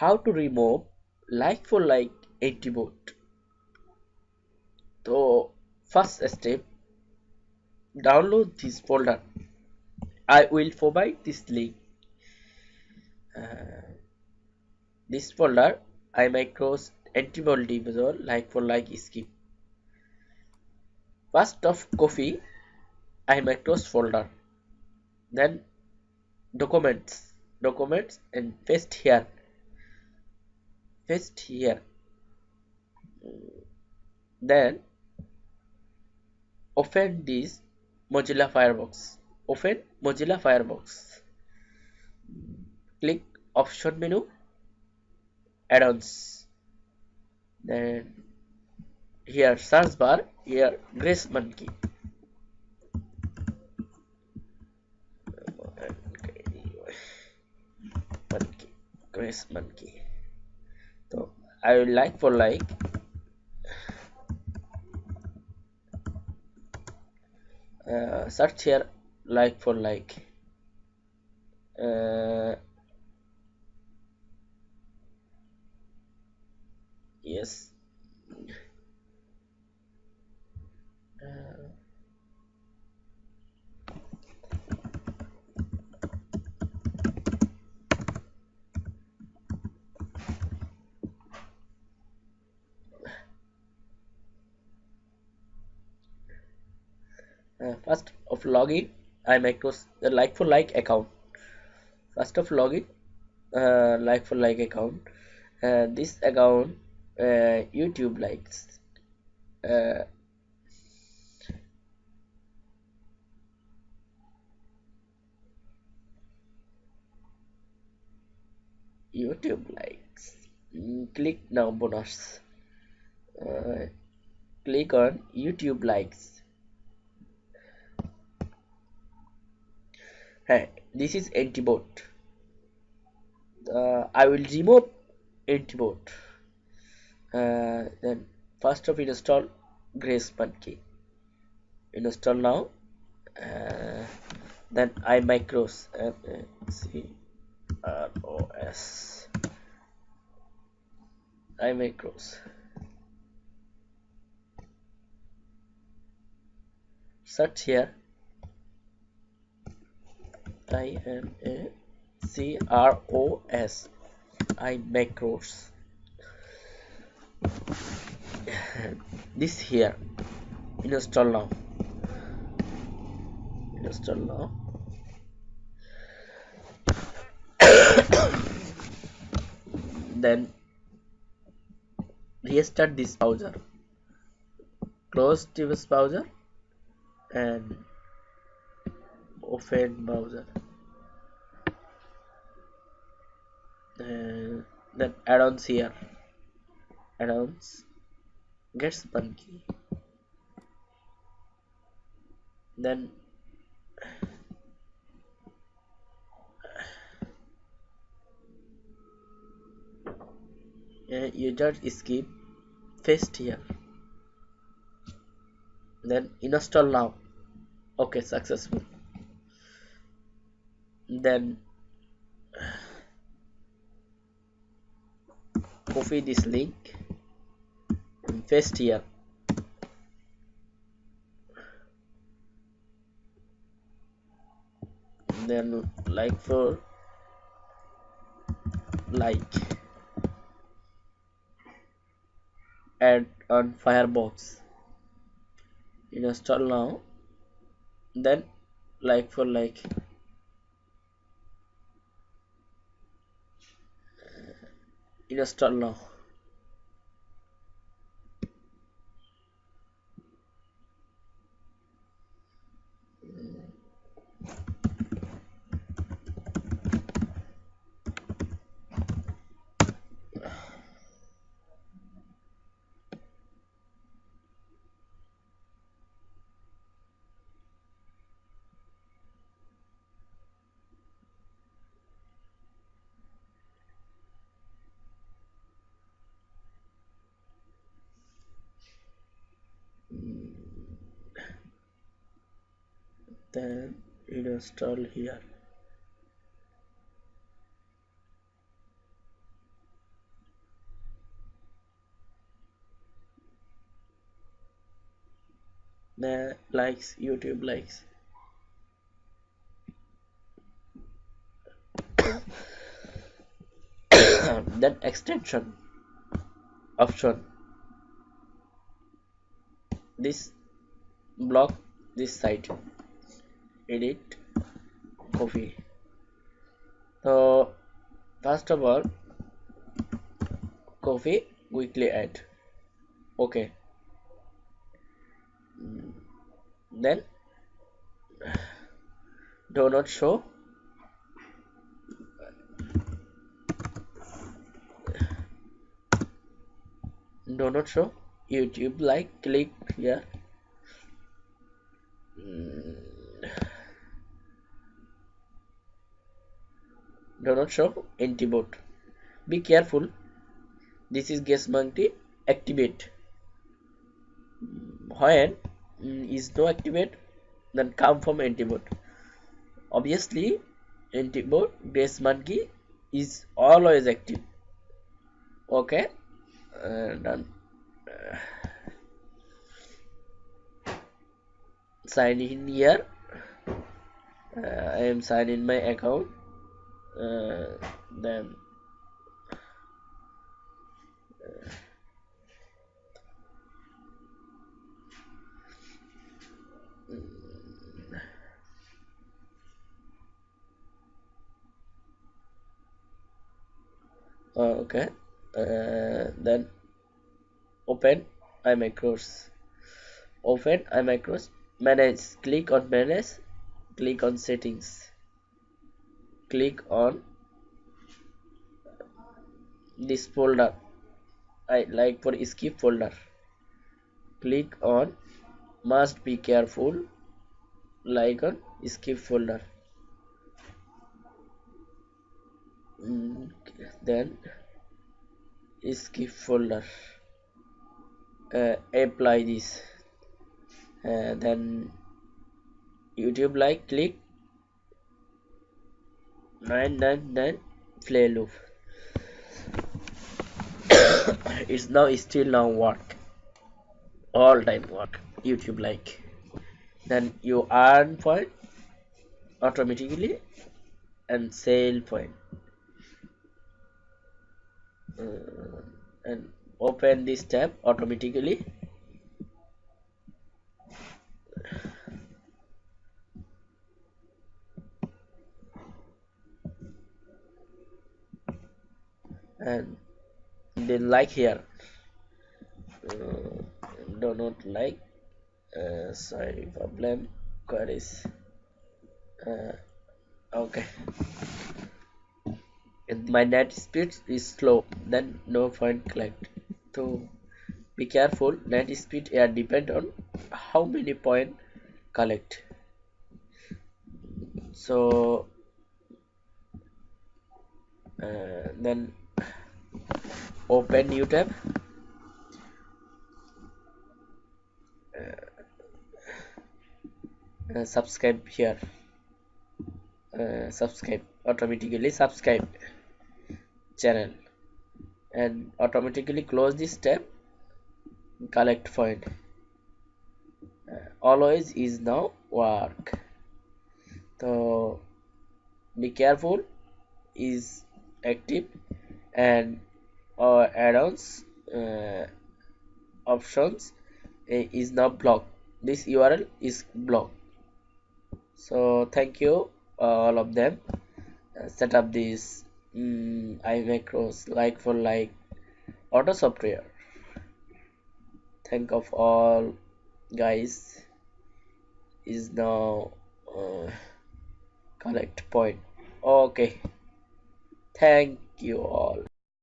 how to remove like for like attribute so first step download this folder. I will provide this link. Uh, this folder iMacros antibody like for like scheme first of coffee, copy iMacros folder. Then documents documents and paste here paste here then open this Mozilla Firefox. Open Mozilla Firefox. Click option menu add-ons. Then here search bar here Greasemonkey. Grace monkey I will like for like uh, search here like for like uh, yes uh, uh, first of login I make the like for like account. First of login uh, like for like account. Uh, this account uh, YouTube likes. Uh, YouTube likes. Mm, click now bonus. Uh, click on YouTube likes hey this is antibot uh, I will remove antibot uh, then first of install Greasemonkey install now. Uh, then iMacros uh, C R O S. iMacros search here I M A C R O S iMacros this here install now. Install now. Then restart this browser. Close this browser and open browser uh, then add-ons here. Add-ons gets monkey then you just skip paste here. Then install now. Okay successful then copy this link and paste here. Then like for like add on Firefox install now. Then like for like install now then it install here. The likes youtube likes. Um, then extension option. This block this site edit Ko-fi so first of all Ko-fi weekly add okay. Mm. Then do not show. Do not show. Youtube like click here mm. Do not show antibot be careful this is guess monkey activate when is no activate then come from antibot obviously antibot guess monkey is always active okay uh, done uh, sign in here uh, I am sign in my account uh, then uh, okay. Uh, then open iMacros open iMacros manage click on manage click on settings click on this folder. I like for skip folder. Click on must be careful like on skip folder. Mm, then skip folder. Uh, apply this. Uh, then youtube like click 999 play loop. It's now still now work. All time work. Youtube like. Then you earn point automatically and sale point. Uh, and open this tab automatically and then like here. Uh, do not like uh, sorry problem queries uh, okay. If my net speed is slow then no point collect. So be careful net speed here depend on how many point collect. So uh, then open new tab. Uh, uh, subscribe here. Uh, subscribe. Automatically subscribe channel. And automatically close this tab. Collect point. Uh, always is now work. So be careful. Is active. And uh, add-ons uh, options uh, is now blocked. This url is blocked. So thank you all of them. Uh, set up this mm, iMacros like for like auto software. Thank of all guys is now uh, collect point. Okay. Thank you all